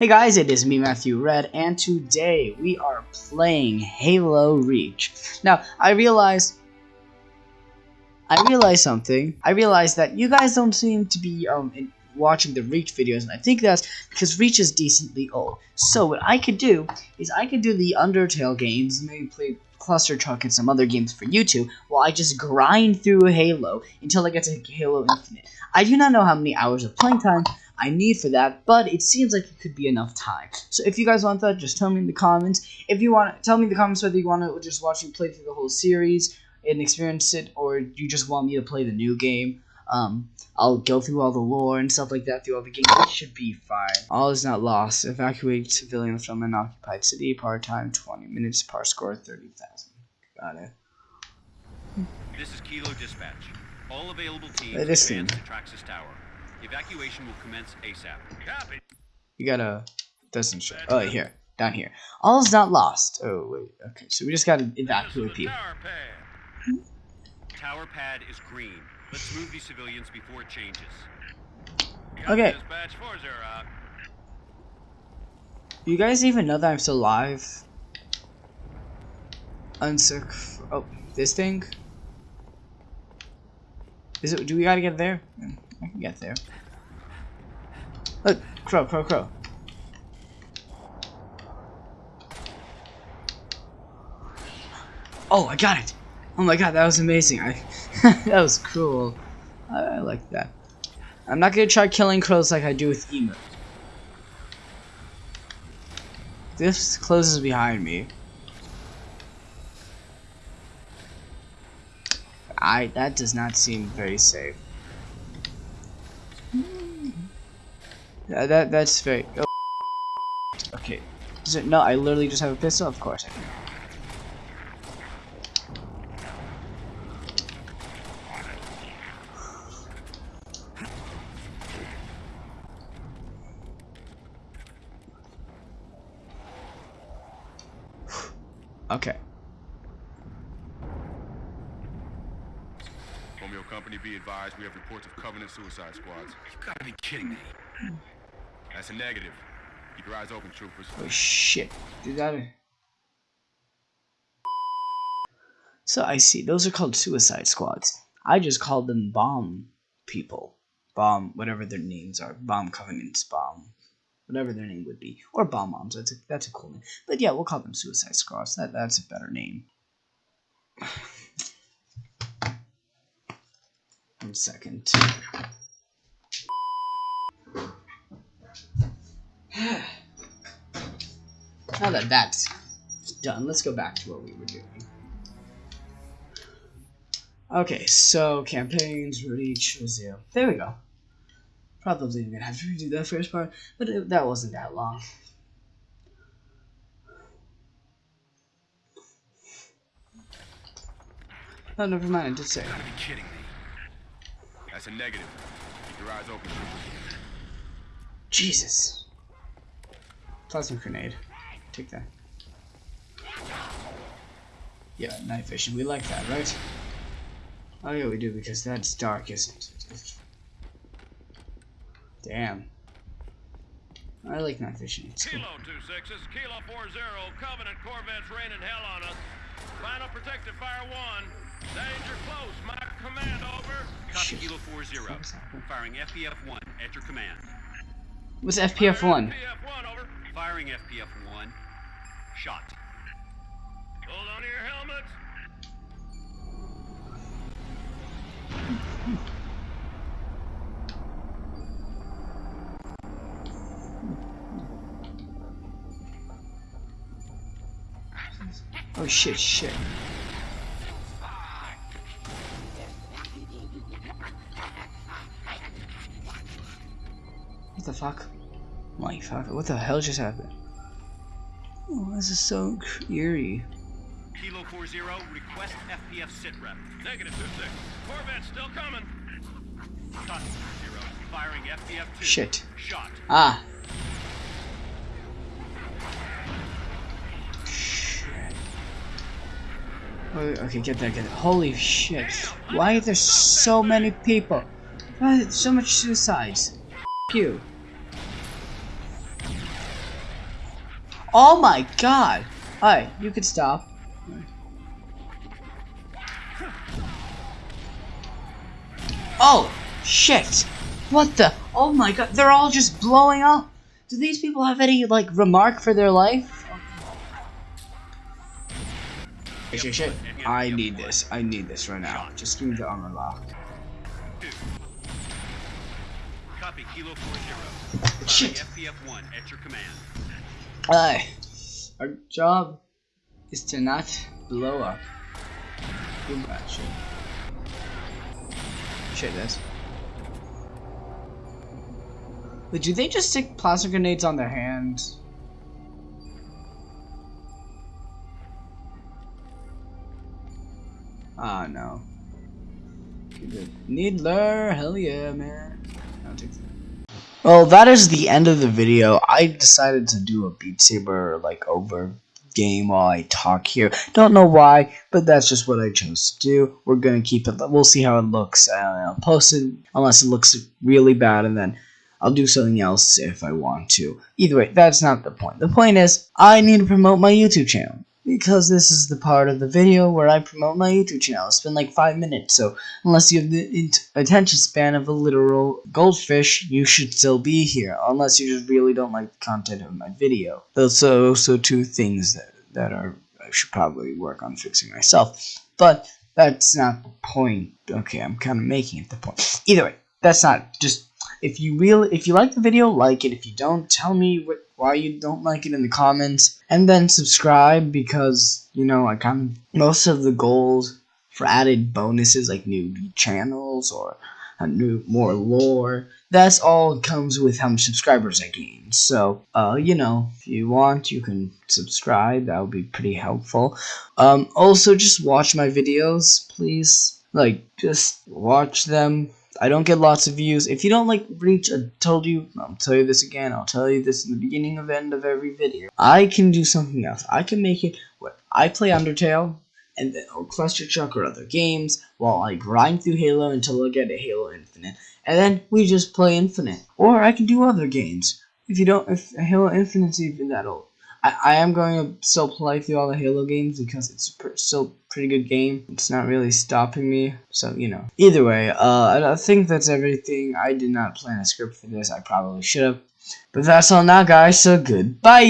Hey guys, it is me, Matthew Red, and today we are playing Halo Reach. Now, I realize... I realize something. I realize that you guys don't seem to be um in, watching the Reach videos, and I think that's because Reach is decently old. So what I could do is I could do the Undertale games, maybe play Cluster Truck and some other games for YouTube, while I just grind through Halo until I get to Halo Infinite. I do not know how many hours of playing time I need for that, but it seems like it could be enough time. So if you guys want that, just tell me in the comments. If you want, tell me in the comments whether you want to just watch me play through the whole series and experience it, or you just want me to play the new game. Um, I'll go through all the lore and stuff like that through all the games. It should be fine. All is not lost. Evacuate civilians from an occupied city. Part time 20 minutes. Par score 30,000. Got it. This is Kilo Dispatch. All available teams advance to Traxus Tower. Evacuation will commence ASAP. Copy. You gotta. Doesn't show. Oh, here. Down here. All's not lost. Oh, wait. Okay, so we just gotta evacuate people. Tower pad. Tower pad is green. Let's move these civilians before it changes. Okay. Dispatch 40 out. You guys even know that I'm still alive? Unsick. Oh, this thing? Is it? Do we gotta get there? Mm, I can get there. Look, crow, crow, crow. Oh, I got it! Oh my god, that was amazing. I that was cool. I, I like that. I'm not gonna try killing crows like I do with emu. This closes behind me. I that does not seem very safe. Yeah, that that's very. Oh. Okay. Is it, no, I literally just have a pistol. Of course I do. Okay. Romeo Company be advised we have reports of Covenant suicide squads. You gotta be kidding me. That's a negative. Keep your eyes open, troopers. Oh shit. Did that. So I see. Those are called suicide squads. I just called them bomb people. Bomb, whatever their names are. Bomb covenants, bomb. Whatever their name would be. Or bomb moms. That's a, that's a cool name. But yeah, we'll call them suicide squads. That, that's a better name. One second. Now that that's done, let's go back to what we were doing. Okay, so campaigns, reach, zero. There we go. Probably gonna have to redo that first part, but it, that wasn't that long. Oh, never mind. I did say. You gotta be kidding me. That's a negative. Keep your eyes open. Jesus. Plasma grenade. Take that. Yeah, night vision. We like that, right? Oh yeah, we do because that's dark, isn't it? Damn. I like night vision. It's. Kilo 26, this is Kilo 40. Covenant Corvettes raining hell on us. Final protective fire 1. Danger close. My command over. Copy Kilo 40. Firing FPF-1 at your command. What's FPF1? PF1 over. Firing FPF-1. Shot. Hold on to your. Oh shit, shit. What the fuck? My fuck, what the hell just happened? Oh, this is so eerie. Kilo 40, request FPF sitrep. Negative 26. Corvette still coming. 40. Firing FPF-2. Shit. Shot. Ah. Shit. Oh, Okay, get that, get that. Holy shit. Why are there so many people? Why is so much suicides? F you. Oh my god! Alright, you could stop. Oh, shit! What the? Oh my god, they're all just blowing up! Do these people have any, like, remark for their life? Shit, shit, shit. I need this. I need this right now. Just give me the armor lock. Copy, Kilo 40. Shit. FPF-1 at your command. Aye. Our job is to not blow up. Too much. Shit, this. Wait, do they just stick plastic grenades on their hands? Ah, no. Needler, hell yeah, man. I'll take that. Well, that is the end of the video. I decided to do a Beat Saber like over game while I talk here. Don't know why, but that's just what I chose to do. We're gonna keep it. We'll see how it looks. Uh, I'll post it unless it looks really bad, and then I'll do something else if I want to. Either way, that's not the point. The point is, I need to promote my YouTube channel because this is the part of the video where I promote my YouTube channel. It's been like five minutes, so unless you have the attention span of a literal goldfish, you should still be here. Unless you just really don't like the content of my video. Those are also two things that, that are I should probably work on fixing myself. But that's not the point. Okay, I'm kind of making it the point. Either way, that's not just if you really if you like the video, like it. If you don't, tell me what why you don't like it in the comments, and then subscribe because you know like I'm most of the goals for added bonuses like new channels or a new more lore. That's all comes with how many subscribers I gain. So, uh, you know, if you want, you can subscribe. That would be pretty helpful. Um, also, just watch my videos, please. Like, just watch them I don't get lots of views. If you don't like reach, I told you, I'll tell you this again, I'll tell you this in the beginning of end of every video. I can do something else. I can make it what I play Undertale and then or Cluster Chuck or other games while I grind through Halo until I get a Halo Infinite. And then we just play Infinite. Or I can do other games. If you don't if Halo Infinite's even that old. I, I am going to still play through all the Halo games because it's pr still pretty good game. It's not really stopping me, so you know. Either way, uh, I think that's everything. I did not plan a script for this. I probably should have. But that's all now, guys, so goodbye!